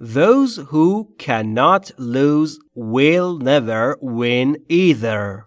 Those who cannot lose will never win either.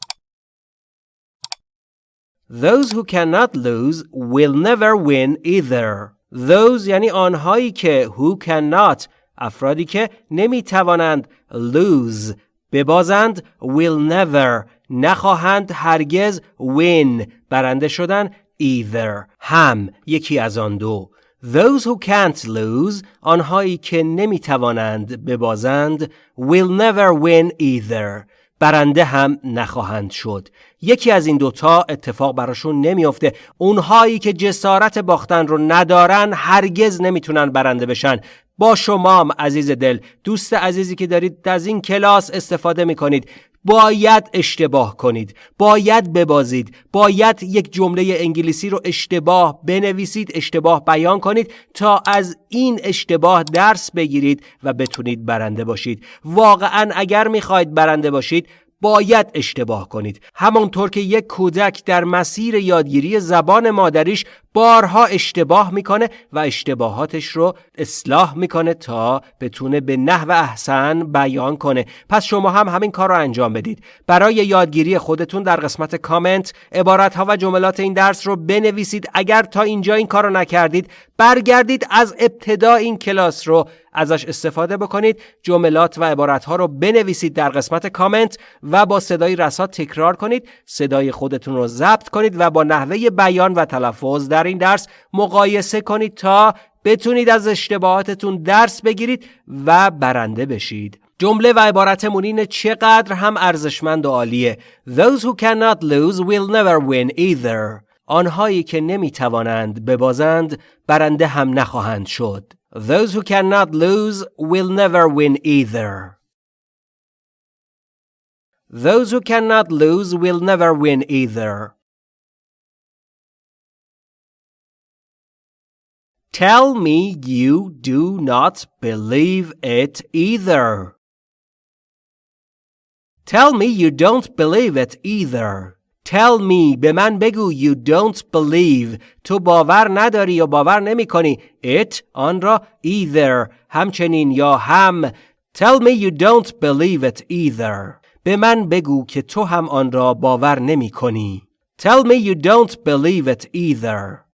Those who cannot lose will never win either. Those یعنی آنهایی که who cannot افرادی که نمی توانند lose ببازند will never نخواهند هرگز win برنده شدن either هم یکی از آن دو Those who can't lose آنهایی که نمی توانند ببازند will never win either. برنده هم نخواهند شد یکی از این دوتا اتفاق براشون نمیافته اونهایی که جسارت باختن رو ندارن هرگز نمی‌تونن برنده بشن با شمام عزیز دل. دوست عزیزی که دارید از این کلاس استفاده می‌کنید. باید اشتباه کنید. باید ببازید. باید یک جمله انگلیسی رو اشتباه بنویسید اشتباه بیان کنید تا از این اشتباه درس بگیرید و بتونید برنده باشید. واقعا اگر می‌خواید برنده باشید باید اشتباه کنید. همانطور که یک کودک در مسیر یادگیری زبان مادریش بارها اشتباه می‌کنه و اشتباهاتش رو اصلاح می‌کنه تا بتونه به نحو احسن بیان کنه. پس شما هم همین کار رو انجام بدید. برای یادگیری خودتون در قسمت کامنت عبارت ها و جملات این درس رو بنویسید. اگر تا اینجا این کار رو نکردید برگردید از ابتدا این کلاس رو ازش استفاده بکنید. جملات و عبارت ها رو بنویسید در قسمت کامنت و با صدای رسا تکرار کنید. صدای خودتون رو ضبط کنید و با نحوه بیان و تلفظ در این درس مقایسه کنید تا بتونید از اشتباهاتتون درس بگیرید و برنده بشید جمله و عبارتمون اینه چقدر هم ارزشمند و عالیه Those who cannot lose will never win either آنهایی که نمی‌توانند ببازند برنده هم نخواهند شد Those who cannot lose will never win either. Those who cannot lose will never win either. Tell me you do not believe it either. Tell me you don't believe it either. Tell me به من بگو you don't believe تو باور نداری یا باور نمی کنی it آن را either همچنین یا هم Tell me you don't believe it either به من بگو که تو هم آن را باور نمی کنی Tell me you don't believe it either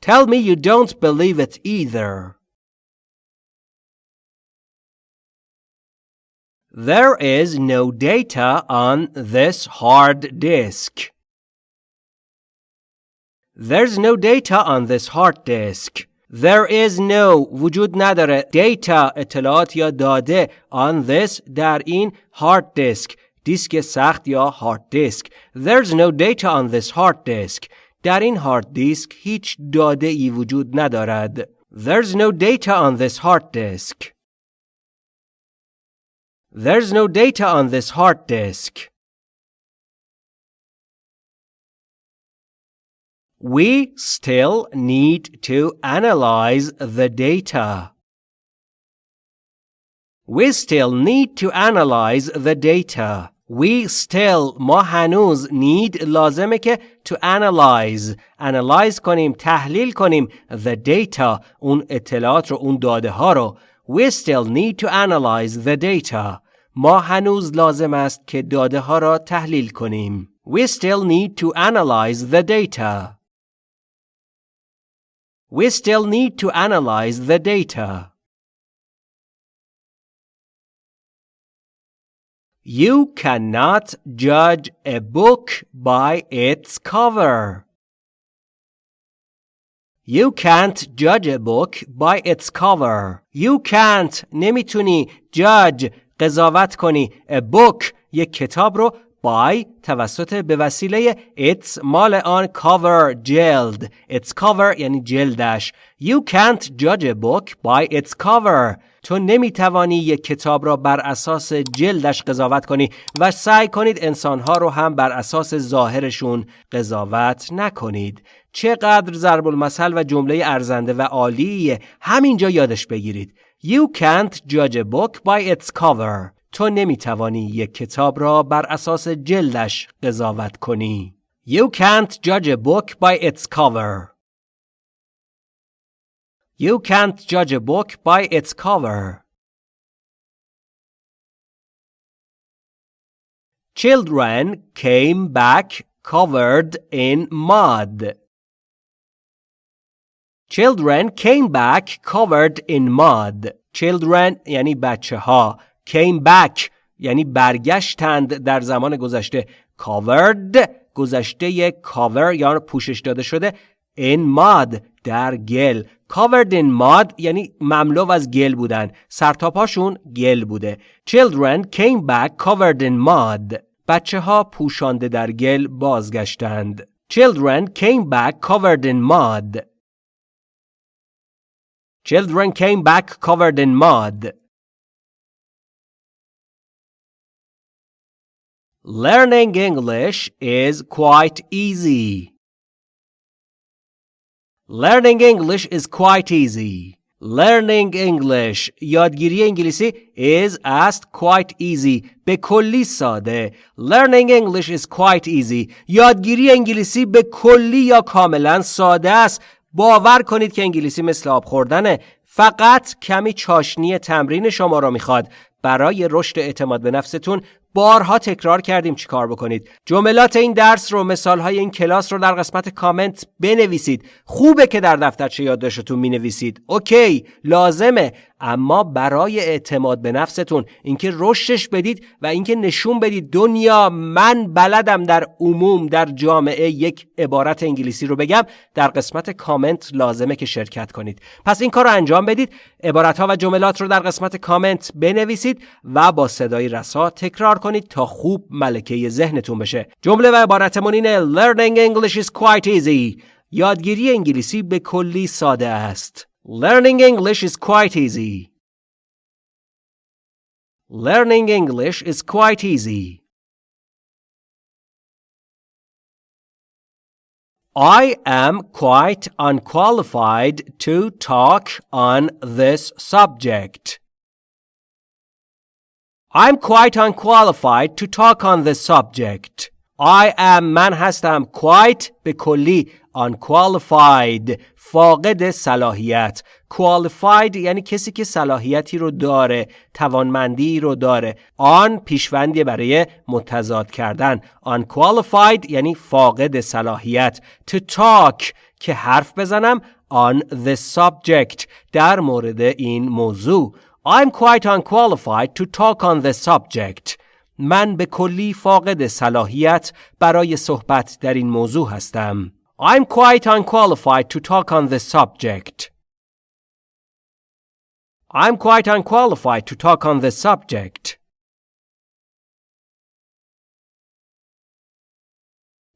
Tell me you don't believe it either There is no data on this hard disk. There's no data on this hard disk. There is no وجود نداره data اطلاعات یا داده on this در این hard disk دیسک سخت یا hard disk There's no data on this hard disk در این hard disk هیچ داده ای وجود ندارد There's no data on this hard disk There's no data on this hard disk. We still need to analyze the data. We still need to analyze the data. We still ما هنوز need لازمه که to analyze analyze کنیم تحلیل کنیم the data اون اطلاعات رو اون داده ها رو We still need to analyze the data. ما هنوز لازم است که داده ها را تحلیل کنیم. We still need to analyze the data. We still need to analyze the data. You cannot judge a book by its cover. You can't judge a book by its cover. You can't نمیتونی judge قضاوت کنی a book یک کتاب رو by توسط به وسیله its مال آن cover جلد its cover یعنی جلدش You can't judge a book by its cover تو نمی‌توانی یک کتاب را بر اساس جلدش قضاوت کنی و سعی کنید انسانها رو هم بر اساس ظاهرشون قضاوت نکنید. چقدر ضرب المثل و جمله ارزنده و عالیه. همینجا یادش بگیرید. You can't judge a book by its cover. تو نمی‌توانی یک کتاب را بر اساس جلدش قضاوت کنی. You can't judge a book by its cover. You can't judge a book by its cover. Children came back covered in mud. Children came back covered in mud. Children یعنی بچه ها. Came back یعنی برگشتند در زمان گذشته. Covered گذشته یک cover یا پوشش داده شده. In mud در گل. Covered in mud یعنی مملو از گل بودن. سرتاپاشون گل بوده. Children came back covered in mud. بچه ها پوشانده در گل بازگشتند. Children came back covered in mud. Children came back covered in mud. Learning English is quite easy. Learning English is quite easy. Learning English یادگیری انگلیسی is asked quite easy. به کلی ساده. Learning English is quite easy. یادگیری انگلیسی به کلی یا کاملا ساده است. باور کنید که انگلیسی مثل آب خوردنه. فقط کمی چاشنی تمرین شما را می‌خواد. برای رشد اعتماد به نفستون بارها تکرار کردیم چیکار بکنید. جملات این درس رو مثال های این کلاس رو در قسمت کامنت بنویسید. خوبه که در دفترچه یادداشتتون می نویسید اوکی لازمه. اما برای اعتماد به نفستون اینکه رشدش بدید و اینکه نشون بدید دنیا من بلدم در عموم در جامعه یک عبارت انگلیسی رو بگم در قسمت کامنت لازمه که شرکت کنید. پس این کار رو انجام بدید عبارت ها و جملات رو در قسمت کامنت بنویسید و با صدای رسا تکرار کنید تا خوب ملکه ذهنتون بشه. جمله و عبارتمون اینه Learning English is quite easy. یادگیری انگلیسی به کلی ساده است. Learning English is quite easy Learning English is quite easy I am quite unqualified to talk on this subject. I'm quite unqualified to talk on this subject. I am من هستم quite به کلی unqualified فاقد صلاحیت. Qualified یعنی کسی که صلاحیتی رو داره توانمندی رو داره. آن پیشوندی برای متضاد کردن. Unqualified یعنی فاقد صلاحیت. To talk که حرف بزنم on the subject در مورد این موضوع. I'm quite unqualified to talk on the subject. من به کلی فاقد صلاحیت برای صحبت در این موضوع هستم. I'm quite unqualified to talk on this subject. I'm quite unqualified to talk on this subject.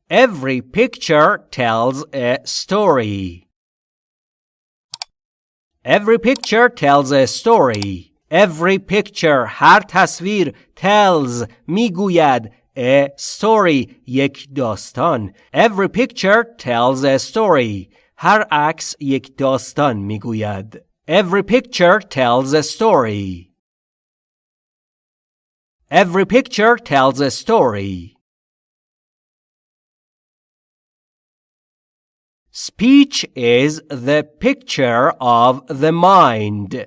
Every picture tells a story. Every picture tells a story. Every picture هر تصویر tells میگوید a story یک داستان Every picture tells a story هر عکس یک داستان میگوید Every picture tells a story Every picture tells a story Speech is the picture of the mind.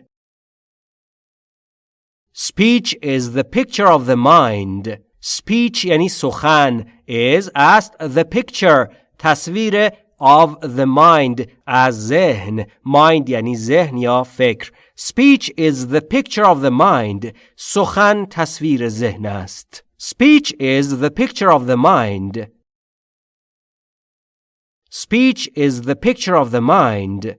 Speech is the picture of the mind. speech یعنی سخن is است the picture تصویر of the mind از ذهن mind یعنی ذهن یا فکر speech is the picture of the mind سخن تصویر ذهن است speech is the picture of the mind speech is the picture of the mind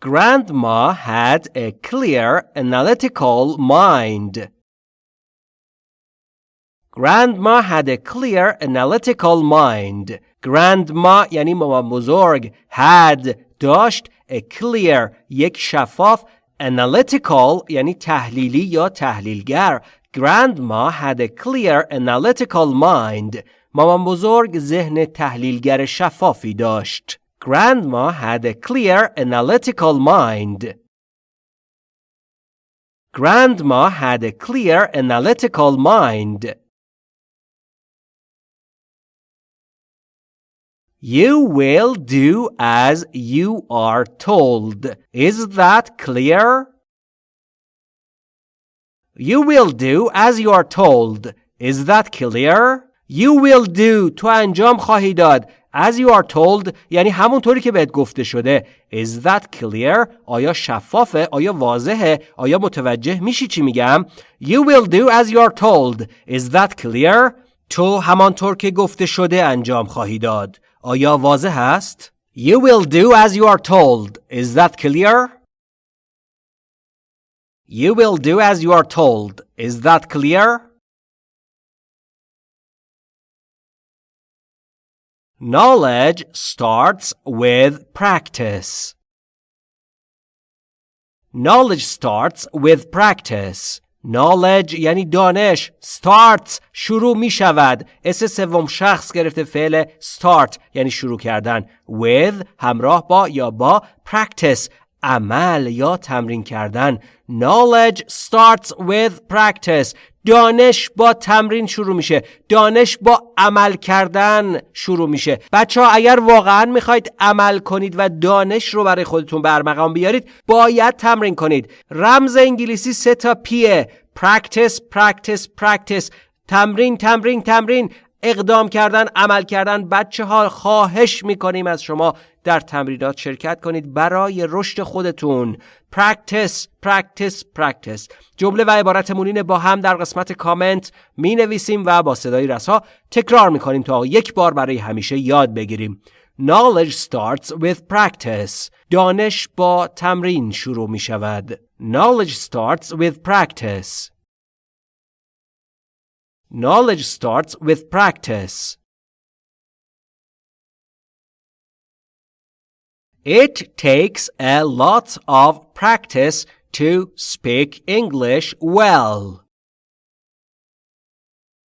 Grandma had a clear, analytical mind. Grandma had a clear, analytical mind. Grandma یعنی مامان بزرگ had داشت a clear یک شفاف analytical یعنی تحلیلی یا تحلیلگر Grandma had a clear analytical mind. مامان بزرگ ذهن تحلیلگر شفافی داشت. Grandma had a clear, analytical mind. Grandma had a clear, analytical mind. You will do as you are told. Is that clear? You will do as you are told. Is that clear? You will do تو انجام خواهی داد as you are told یعنی همونطوری که بهت گفته شده Is that clear؟ آیا شفافه؟ آیا واضحه؟ آیا متوجه میشی چی میگم؟ You will do as you are told Is that clear؟ تو همانطور که گفته شده انجام خواهی داد آیا واضح است؟ You will do as you are told Is that clear؟ You will do as you are told Is that clear؟ Knowledge starts with practice. Knowledge starts with practice. Knowledge یعنی دانش start شروع می شود اس سوم شخص گرفته فعل start یعنی شروع کردن with همراه با یا با practice عمل یا تمرین کردن knowledge starts with practice دانش با تمرین شروع میشه. دانش با عمل کردن شروع میشه. بچه ها اگر واقعا می‌خواید عمل کنید و دانش رو برای خودتون برمقام بیارید باید تمرین کنید. رمز انگلیسی سه تا پیه practice practice practice. تمرین تمرین تمرین. اقدام کردن عمل کردن بچه ها خواهش می‌کنیم از شما در تمرینات شرکت کنید برای رشد خودتون practice practice practice جمله و عبارتمون اینه با هم در قسمت کامنت می نویسیم و با صدای رسا تکرار می کنیم تا یک بار برای همیشه یاد بگیریم Knowledge starts with practice. دانش با تمرین شروع می شود. Knowledge starts with practice. Knowledge starts with practice. It takes a lot of practice to speak English well.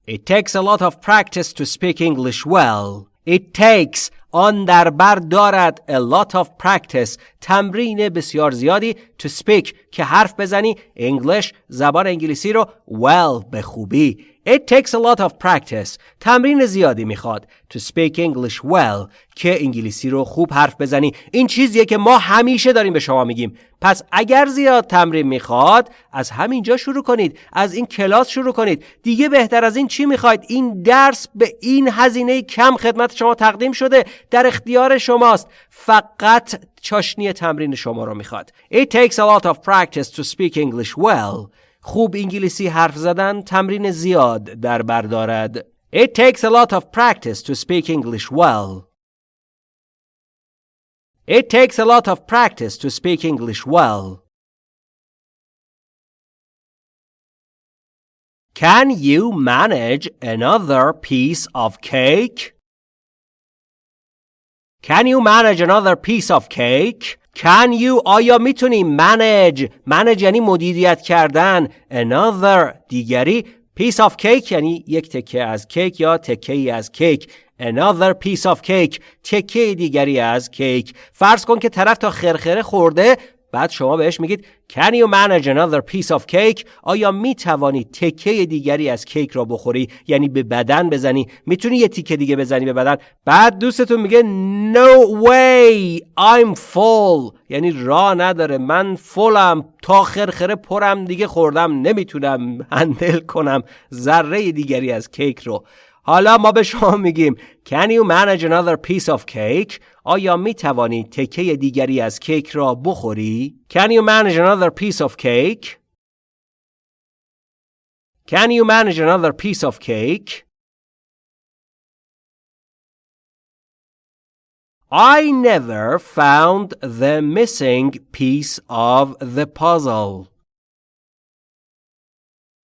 It takes a lot of practice to speak English well. It takes آن در بر دارد a lot of practice تمرین بسیار زیادی to speak که حرف بزنی English زبان انگلیسی رو well به خوبی It takes a lot of practice. تمرین زیادی می‌خواد to speak English well که انگلیسی رو خوب حرف بزنی. این چیزیه که ما همیشه داریم به شما میگیم. پس اگر زیاد تمرین می‌خواد از همینجا شروع کنید. از این کلاس شروع کنید. دیگه بهتر از این چی می‌خواید؟ این درس به این هزینه کم خدمت شما تقدیم شده. در اختیار شماست. فقط چاشنی تمرین شما رو می‌خواد. It takes a lot of practice to speak English well. خوب انگلیسی حرف زدن تمرین زیاد در بر دارد. It takes a lot of practice to speak English well. It takes a lot of practice to speak English well. Can you manage another piece of cake? Can you manage another piece of cake? Can you آیا میتونی manage manage یعنی مدیریت کردن another دیگری piece of cake یعنی یک تکه از کیک یا تکه ای از کیک another piece of cake تکه دیگری از کیک فرض کن که طرف تا خرخره خورده بعد شما بهش میگید Can you manage another piece of cake? آیا می توانی تکه دیگری از کیک را بخوری؟ یعنی به بدن بزنی؟ می‌تونی یه تیکه دیگه بزنی به بدن؟ بعد دوستتون میگه No way! I'm full. یعنی راه نداره. من فولم تا خرخره پرم دیگه خوردم. نمی‌تونم هندل کنم ذره دیگری از کیک رو. حالا ما به شما میگیم Can you manage another piece of cake? آیا می توانی تکه دیگری از کیک را بخوری؟ Can you manage another piece of cake? Can you manage another piece of cake? I never found the missing piece of the puzzle.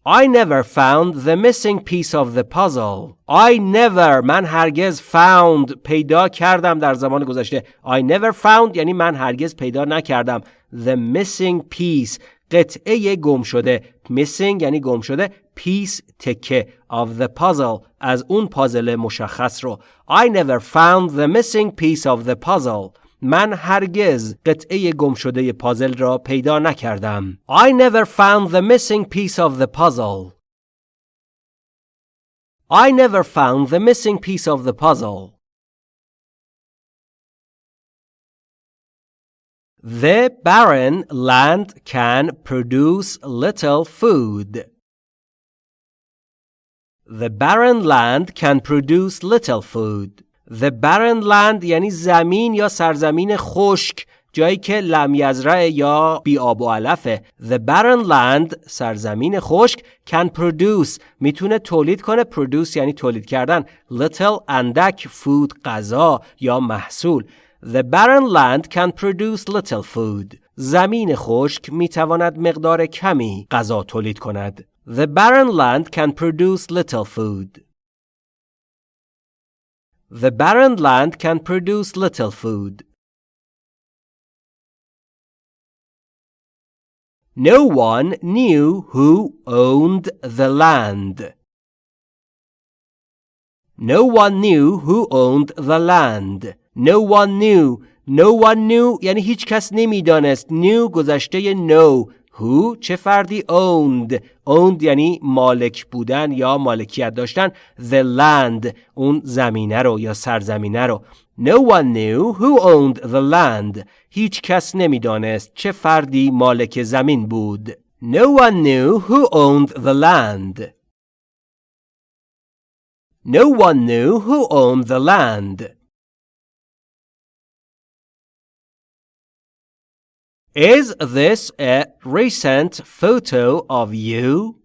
I never found the missing piece of the puzzle. I never من هرگز found پیدا کردم در زمان گذشته. I never found یعنی من هرگز پیدا نکردم. The missing piece قطعه گم شده. Missing یعنی گم شده. Piece تکه of the puzzle از اون پازل مشخص رو. I never found the missing piece of the puzzle. من هرگز قطعه گم شده پازل را پیدا نکردم. I never found the missing piece of the puzzle. I never found the missing piece of the puzzle. The barren land can produce little food. The barren land can produce little food. The barren land یعنی زمین یا سرزمین خشک جایی که لم یزرع یا بی آب و علفه. The barren land سرزمین خشک can produce می‌تونه تولید کنه. produce یعنی تولید کردن. little اندک food غذا یا محصول. The barren land can produce little food. زمین خشک می‌تواند مقدار کمی غذا تولید کند. The barren land can produce little food. The barren land can produce little food. No one knew who owned the land. No one knew who owned the land. No one knew. No one knew یعنی هیچ کس نمیدانست. Knew گذشته know. Who چه فردی owned owned یعنی مالک بودن یا مالکیت داشتن the land اون زمینه رو یا سرزمینه رو No one knew who owned the land هیچ کس نمی‌دانست چه فردی مالک زمین بود No one knew who owned the land No one knew who owned the land Is this a recent photo of you?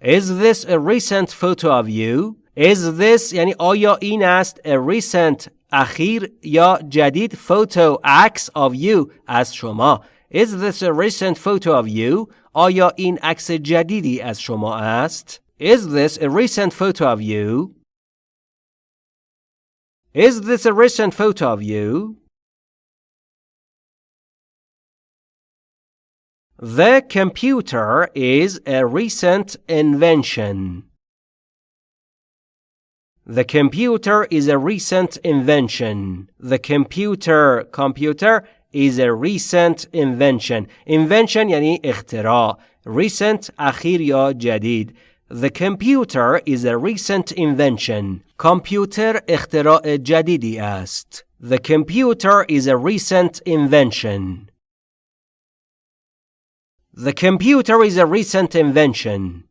Is this a recent photo of you? Is this یعنی آیا این است a recent اخیر یا جدید photo عکس of you از شما Is this a recent photo of you? آیا این عکس جدیدی از شما است؟ Is this a recent photo of you? Is this a recent photo of you? The computer is a recent invention. The computer is a recent invention. The computer computer is a recent invention. Invention یعنی اختراع. Recent اخیر یا جدید. The computer is a recent invention. کامپیوتر اختراع جدیدی است. The computer is a recent invention. The computer is a recent invention.